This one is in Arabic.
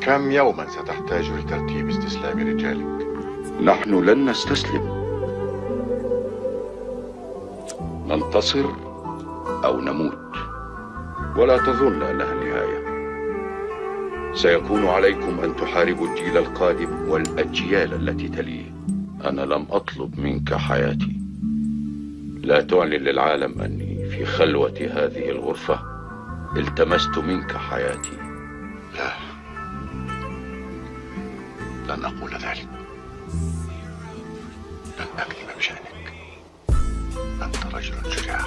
كم يوما ستحتاج لترتيب استسلام رجالك؟ نحن لن نستسلم. ننتصر أو نموت. ولا تظن انها النهايه سيكون عليكم أن تحاربوا الجيل القادم والأجيال التي تليه. أنا لم أطلب منك حياتي. لا تعلن للعالم أني في خلوة هذه الغرفة التمست منك حياتي. لا. لن أقول ذلك. لن أكذب بشأنك. أنت رجل شجاع